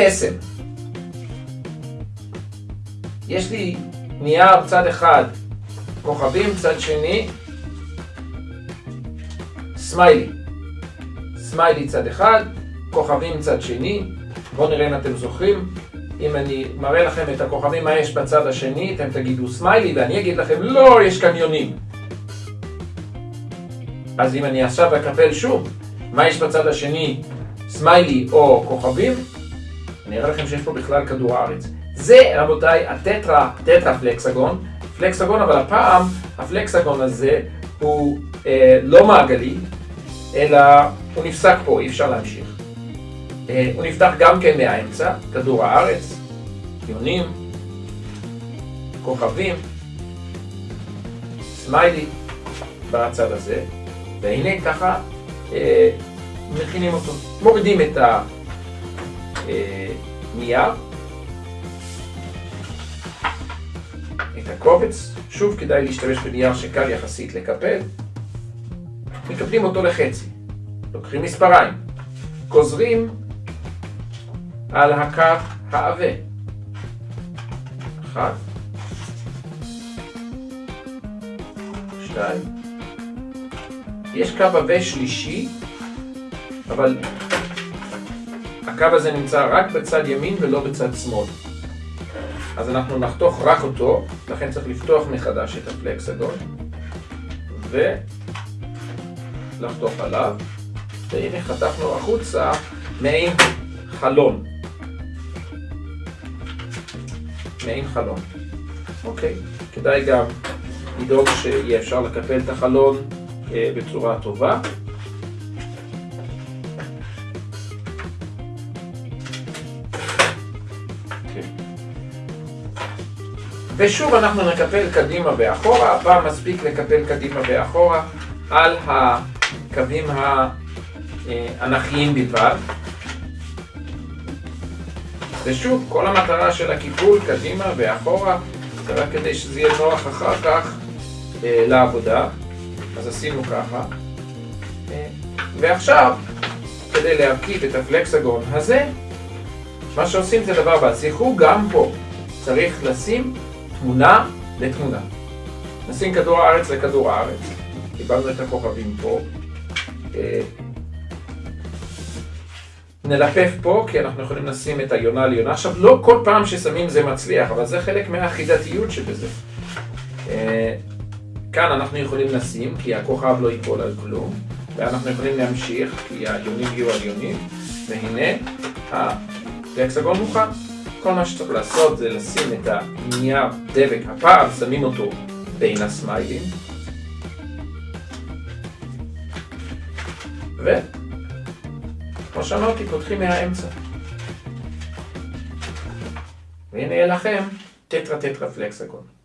קסם. יש לי נייר צד אחד, כוכבים צד שני, סמיילי. סמיילי צד אחד, כוכבים צד שני. בואו נראה אם אתם זוכרים. אם אני מראה לכם את הכוכבים מה יש בצד השני, אתם תגידו סמיילי, ואני אגיד לכם לא, יש כאן יונים. אז אם אני עכשיו אקפל שוב, מה יש בצד השני, סמיילי או כוכבים, אני אראה לכם שיש פה בכלל כדור הארץ. זה, רבותיי, הטטרה, טטרה פלקסגון, פלקסגון, אבל הפעם הפלקסגון הזה הוא אה, לא מעגלי, אלא הוא נפסק פה, אי אפשר להמשיך. אה, הוא נפתח גם כן מהאמצע, כדור הארץ, יונים, כוכבים, סמיילי בצד הזה, והנה ככה אה, מכינים אותו. מורידים את הנייר, אה, את הקובץ, שוב כדאי להשתמש בנייר שקל יחסית לקפל, מקפלים אותו לחצי, לוקחים מספריים, גוזרים על הקו העבה. אחת, שתיים, יש קו עבה שלישי, אבל הקו הזה נמצא רק בצד ימין ולא בצד שמאל. אז אנחנו נחתוך רק אותו, לכן צריך לפתוח מחדש את הפלקסגון ולחתוך עליו, והנה חתכנו החוצה מעין חלון. מעין חלון. אוקיי, כדאי גם לדאוג שיהיה אפשר לקפל את החלון אה, בצורה טובה. ושוב אנחנו נקפל קדימה ואחורה, הפעם מספיק לקפל קדימה ואחורה על הקווים האנכיים בלבד. ושוב, כל המטרה של הקיפול קדימה ואחורה זה רק כדי שזה יהיה נוח אחר כך אה, לעבודה. אז עשינו ככה. אה, ועכשיו, כדי להרכיב את הפלקסגון הזה, מה שעושים זה דבר הבא. זכרו גם פה, צריך לשים תמונה לתמונה. נשים כדור הארץ לכדור הארץ. קיבלנו את הכוכבים פה. אה, נלפף פה, כי אנחנו יכולים לשים את היונה על יונה. עכשיו, לא כל פעם ששמים זה מצליח, אבל זה חלק מהחידתיות שבזה. אה, כאן אנחנו יכולים לשים, כי הכוכב לא ייפול על כלום, ואנחנו יכולים להמשיך, כי היונים יהיו על יונים, והנה הפלקסגון מוכן. כל מה שצריך לעשות זה לשים את הנייר דבק, הפעם שמים אותו בין הסמיילים, ו... כמו שאמרתי, פותחים מהאמצע. והנה לכם טטרה טטרה פלקסגון.